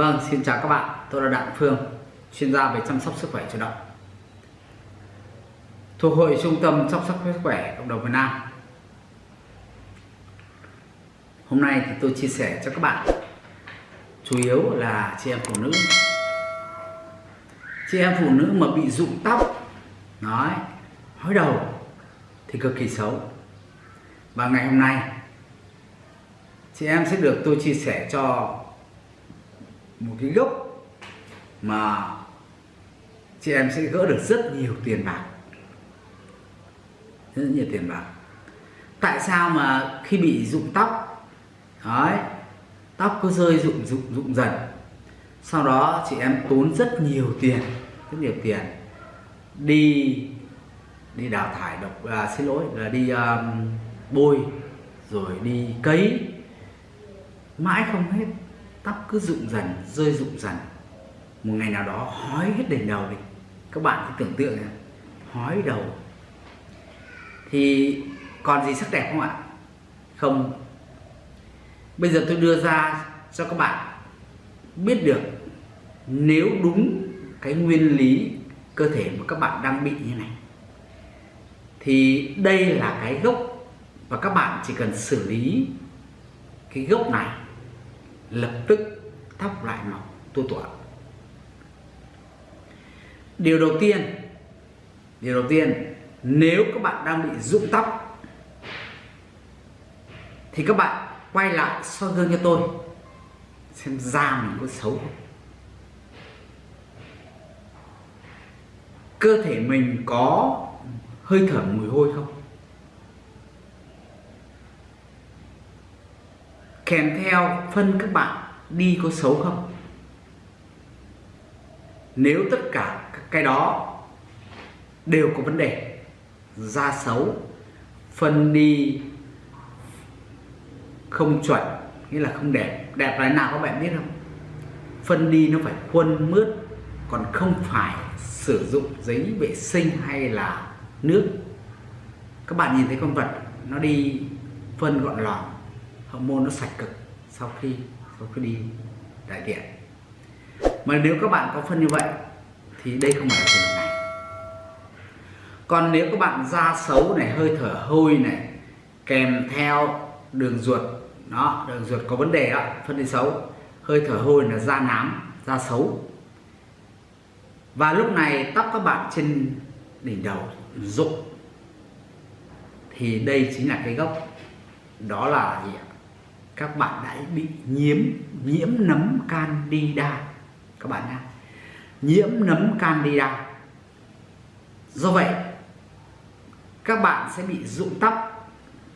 Vâng, xin chào các bạn. Tôi là Đặng Phương, chuyên gia về chăm sóc sức khỏe cho động. Thuộc hội Trung tâm chăm sóc sức khỏe cộng đồng Việt Nam. Hôm nay thì tôi chia sẻ cho các bạn chủ yếu là chị em phụ nữ. Chị em phụ nữ mà bị rụng tóc, nói, hói đầu thì cực kỳ xấu. Và ngày hôm nay chị em sẽ được tôi chia sẻ cho một cái gốc mà chị em sẽ gỡ được rất nhiều tiền bạc. Rất nhiều tiền bạc. Tại sao mà khi bị rụng tóc đấy tóc cứ rơi rụng rụng rụng dần. Sau đó chị em tốn rất nhiều tiền rất nhiều tiền đi đi đào thải độc à, xin lỗi là đi um, bôi rồi đi cấy. Mãi không hết tóc cứ rụng dần rơi rụng dần. Một ngày nào đó hói hết đỉnh đầu đi. Các bạn cứ tưởng tượng này, hói đầu. Thì còn gì sắc đẹp không ạ? Không. Bây giờ tôi đưa ra cho các bạn biết được nếu đúng cái nguyên lý cơ thể mà các bạn đang bị như này thì đây là cái gốc và các bạn chỉ cần xử lý cái gốc này lập tức tóc lại mọc tua tủa điều đầu tiên, điều đầu tiên, nếu các bạn đang bị rụng tóc, thì các bạn quay lại soi gương cho tôi, xem da mình có xấu không. Cơ thể mình có hơi thở mùi hôi không? Kèm theo phân các bạn đi có xấu không? Nếu tất cả cái đó đều có vấn đề da xấu, phân đi không chuẩn, nghĩa là không đẹp đẹp là nào các bạn biết không? Phân đi nó phải khuôn mướt, còn không phải sử dụng giấy vệ sinh hay là nước. Các bạn nhìn thấy con vật nó đi phân gọn lỏng hormone nó sạch cực sau khi sau khi đi đại tiện mà nếu các bạn có phân như vậy, thì đây không phải là trường hợp này. Còn nếu các bạn da xấu này, hơi thở hôi này, kèm theo đường ruột, đó, đường ruột có vấn đề đó, phân đi xấu, hơi thở hôi là da nám, da xấu. Và lúc này tóc các bạn trên đỉnh đầu rụng, thì đây chính là cái gốc, đó là gì ạ? Các bạn đã bị nhiễm nhiễm nấm candida. Các bạn nhá. Nhiễm nấm candida. Do vậy, các bạn sẽ bị rụng tóc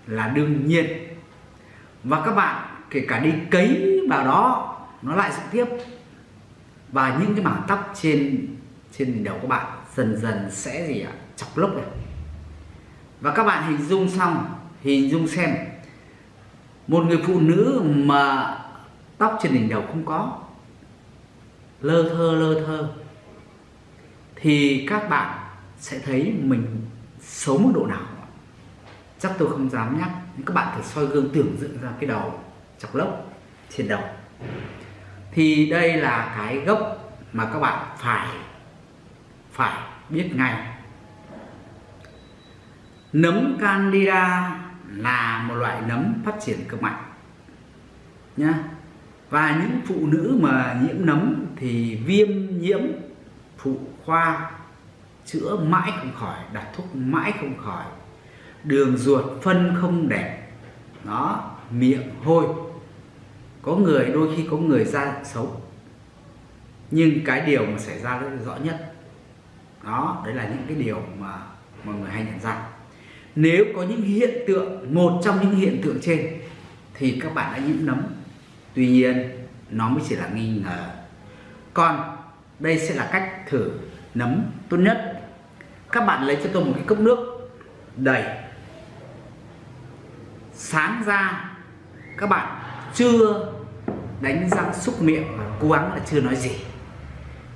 là đương nhiên. Và các bạn, kể cả đi cấy vào đó, nó lại rụng tiếp. Và những cái mảng tóc trên trên đỉnh đầu các bạn dần dần sẽ gì ạ? Chọc lốc này. Và các bạn hình dung xong, hình dung xem một người phụ nữ mà tóc trên đỉnh đầu không có, lơ thơ lơ thơ, thì các bạn sẽ thấy mình xấu mức độ nào. Chắc tôi không dám nhắc, nhưng các bạn thử soi gương tưởng tượng ra cái đầu chọc lốc trên đầu. Thì đây là cái gốc mà các bạn phải phải biết ngay. Nấm candida là một loại nấm phát triển cực mạnh, nhá. Và những phụ nữ mà nhiễm nấm thì viêm nhiễm phụ khoa, chữa mãi không khỏi, đặt thuốc mãi không khỏi, đường ruột phân không đẹp nó miệng hôi. Có người, đôi khi có người da xấu, nhưng cái điều mà xảy ra rất rõ nhất, đó, đấy là những cái điều mà mọi người hay nhận ra nếu có những hiện tượng, một trong những hiện tượng trên, thì các bạn đã nhiễm nấm. Tuy nhiên, nó mới chỉ là nghi ngờ. Còn đây sẽ là cách thử nấm tốt nhất. Các bạn lấy cho tôi một cái cốc nước đầy. Sáng ra, các bạn chưa đánh răng xúc miệng và cố gắng là chưa nói gì.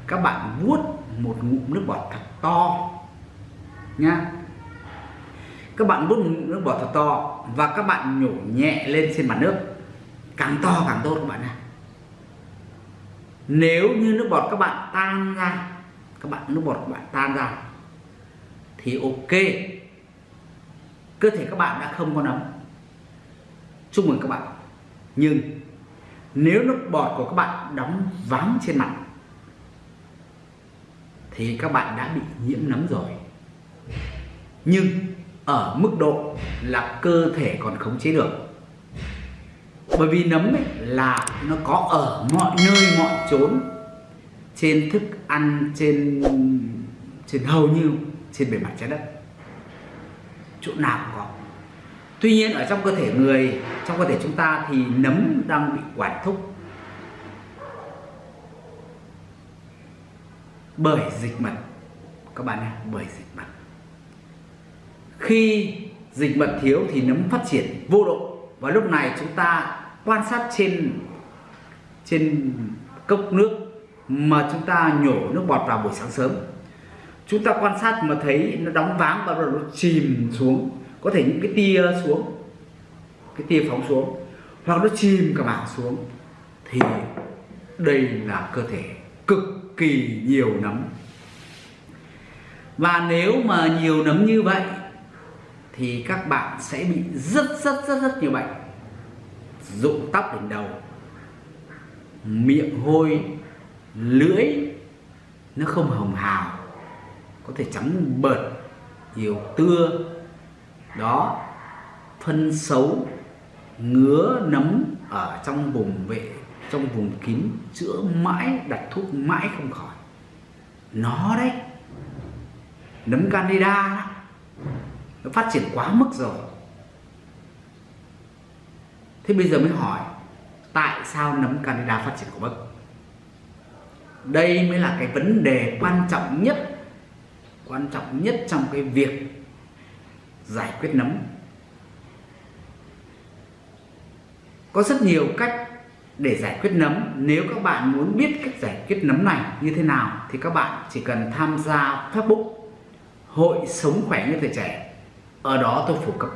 Các bạn vuốt một ngụm nước bọt thật to nha các bạn vuốt nước bọt thật to và các bạn nhổ nhẹ lên trên mặt nước. Càng to càng tốt các bạn nha. Nếu như nước bọt các bạn tan ra, các bạn, nước bọt các bạn tan ra, thì ok. Cơ thể các bạn đã không có nấm. Chúc mừng các bạn. Nhưng nếu nước bọt của các bạn đóng váng trên mặt, thì các bạn đã bị nhiễm nấm rồi. Nhưng ở mức độ là cơ thể còn khống chế được. Bởi vì nấm ấy là nó có ở mọi nơi, mọi chốn, trên thức ăn, trên trên hầu như trên bề mặt trái đất. Chỗ nào cũng có. Tuy nhiên ở trong cơ thể người, trong cơ thể chúng ta thì nấm đang bị quản thúc. Bởi dịch mật. Các bạn nhé, bởi dịch mật khi dịch mật thiếu thì nấm phát triển vô độ và lúc này chúng ta quan sát trên trên cốc nước mà chúng ta nhổ nước bọt vào buổi sáng sớm. Chúng ta quan sát mà thấy nó đóng váng và nó chìm xuống, có thể những cái tia xuống, cái tia phóng xuống, hoặc nó chìm cả mảng xuống. Thì đây là cơ thể cực kỳ nhiều nấm. Và nếu mà nhiều nấm như vậy thì các bạn sẽ bị rất rất rất rất nhiều bệnh. Rụng tóc đỉnh đầu, miệng hôi, lưỡi, nó không hồng hào, có thể trắng bợt, nhiều tưa. Đó, phân xấu, ngứa, nấm ở trong vùng vệ, trong vùng kín, chữa mãi, đặt thuốc mãi không khỏi. Nó đấy, nấm candida nó phát triển quá mức rồi. Thế bây giờ mới hỏi, tại sao nấm candida phát triển quá mức? Đây mới là cái vấn đề quan trọng nhất, quan trọng nhất trong cái việc giải quyết nấm. Có rất nhiều cách để giải quyết nấm. Nếu các bạn muốn biết cách giải quyết nấm này như thế nào, thì các bạn chỉ cần tham gia Facebook Hội Sống Khỏe như Tuổi Trẻ ở đó tôi phổ cập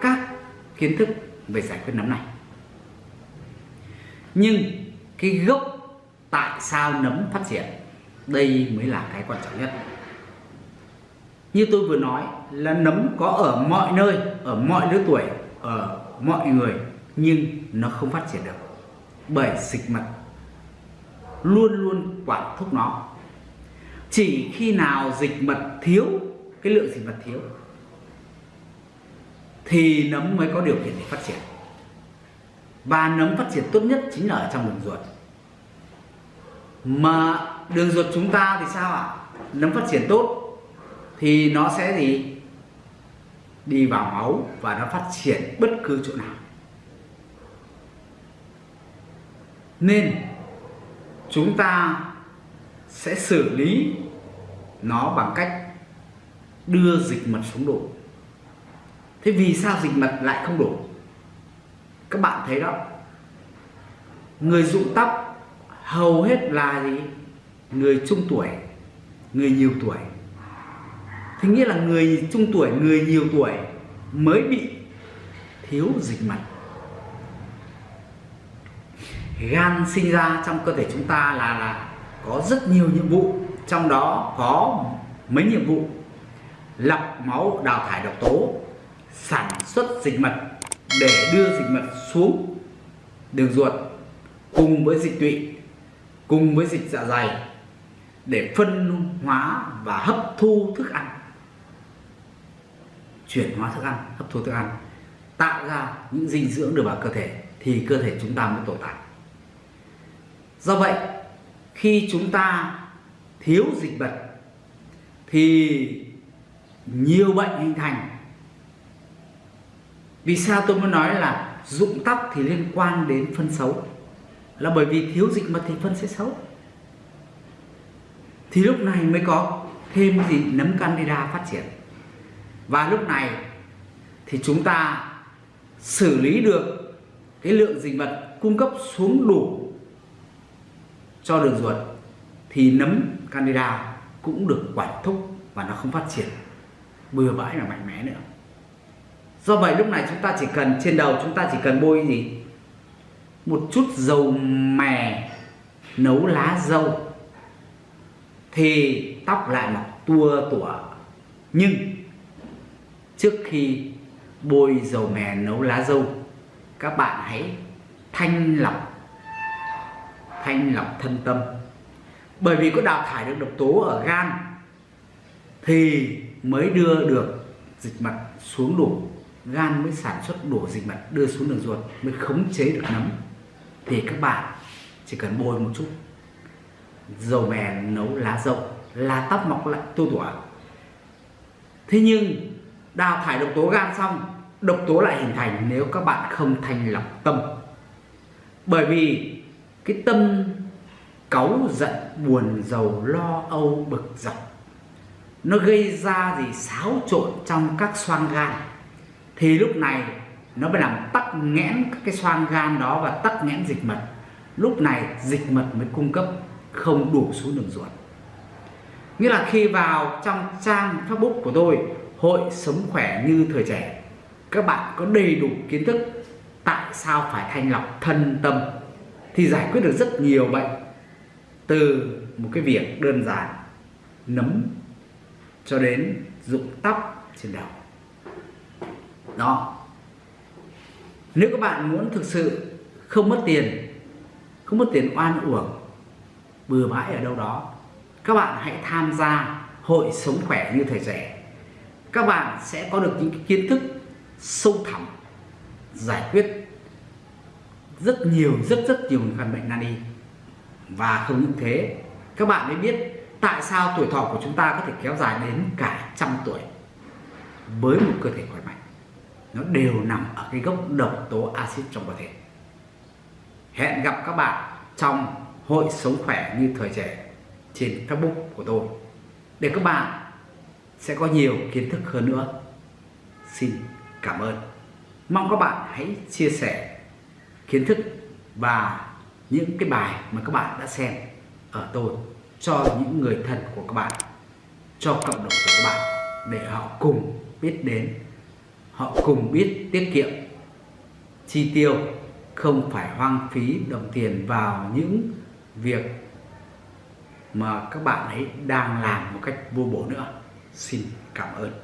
các kiến thức về giải quyết nấm này. Nhưng cái gốc tại sao nấm phát triển, đây mới là cái quan trọng nhất. Như tôi vừa nói là nấm có ở mọi nơi, ở mọi lứa tuổi, ở mọi người, nhưng nó không phát triển được bởi dịch mật. Luôn luôn quản thúc nó. Chỉ khi nào dịch mật thiếu, cái lượng dịch mật thiếu thì nấm mới có điều kiện để phát triển. Và nấm phát triển tốt nhất chính là ở trong đường ruột. Mà đường ruột chúng ta thì sao ạ? Nấm phát triển tốt thì nó sẽ gì? Đi vào máu và nó phát triển bất cứ chỗ nào. Nên chúng ta sẽ xử lý nó bằng cách đưa dịch mật xuống đủ thế vì sao dịch mật lại không đủ? Các bạn thấy đó. Người rụng tóc hầu hết là gì? Người trung tuổi, người nhiều tuổi. Thế nghĩa là người trung tuổi, người nhiều tuổi mới bị thiếu dịch mật. Gan sinh ra trong cơ thể chúng ta là là có rất nhiều nhiệm vụ, trong đó có mấy nhiệm vụ. Lọc máu, đào thải độc tố sản xuất dịch mật để đưa dịch mật xuống đường ruột cùng với dịch tụy, cùng với dịch dạ dày để phân hóa và hấp thu thức ăn. Chuyển hóa thức ăn, hấp thu thức ăn, tạo ra những dinh dưỡng được vào cơ thể thì cơ thể chúng ta mới tồn tại. Do vậy, khi chúng ta thiếu dịch vật thì nhiều bệnh hình thành vì sao tôi muốn nói là rụng tóc thì liên quan đến phân xấu? Là bởi vì thiếu dịch mật thì phân sẽ xấu. Thì lúc này mới có thêm gì nấm candida phát triển. Và lúc này thì chúng ta xử lý được cái lượng dịch vật cung cấp xuống đủ cho đường ruột thì nấm candida cũng được quản thúc và nó không phát triển. Bừa bãi và mạnh mẽ nữa do vậy lúc này chúng ta chỉ cần, trên đầu chúng ta chỉ cần bôi gì? Một chút dầu mè, nấu lá dâu. Thì tóc lại mọc tua tủa. Nhưng trước khi bôi dầu mè, nấu lá dâu, các bạn hãy thanh lọc thanh lọc thân tâm. Bởi vì có đào thải được độc tố ở gan thì mới đưa được dịch mật xuống đủ gan mới sản xuất đủ dịch mật đưa xuống đường ruột, mới khống chế được nấm. Thì các bạn chỉ cần bôi một chút. Dầu mè, nấu lá dâu là tóc mọc lại, tu tủa thế nhưng, đào thải độc tố gan xong, độc tố lại hình thành nếu các bạn không thanh lọc tâm. Bởi vì cái tâm cáu giận, buồn, giàu, lo, âu, bực dọc, nó gây ra gì? Xáo trộn trong các xoang gan thì lúc này nó mới làm tắc nghẽn các cái xoang gan đó và tắc nghẽn dịch mật. Lúc này dịch mật mới cung cấp không đủ xuống đường ruột. Nghĩa là khi vào trong trang facebook của tôi, hội sống khỏe như thời trẻ, các bạn có đầy đủ kiến thức tại sao phải thanh lọc thân tâm thì giải quyết được rất nhiều bệnh. Từ một cái việc đơn giản, nấm cho đến rụng tóc trên đầu đó. Nếu các bạn muốn thực sự không mất tiền, không mất tiền oan uổng, bừa bãi ở đâu đó, các bạn hãy tham gia hội sống khỏe như thời trẻ các bạn sẽ có được những kiến thức sâu thẳm, giải quyết rất nhiều, rất rất nhiều căn bệnh nan y. Và không những thế, các bạn mới biết tại sao tuổi thọ của chúng ta có thể kéo dài đến cả trăm tuổi với một cơ thể khỏe mạnh nó đều nằm ở cái gốc độc tố axit trong cơ thể. Hẹn gặp các bạn trong hội sống khỏe như thời trẻ trên facebook của tôi. Để các bạn sẽ có nhiều kiến thức hơn nữa. Xin cảm ơn. Mong các bạn hãy chia sẻ kiến thức và những cái bài mà các bạn đã xem ở tôi cho những người thân của các bạn, cho cộng đồng của các bạn để họ cùng biết đến họ cùng biết tiết kiệm. Chi tiêu không phải hoang phí đồng tiền vào những việc mà các bạn ấy đang làm một cách vô bổ nữa. Xin cảm ơn.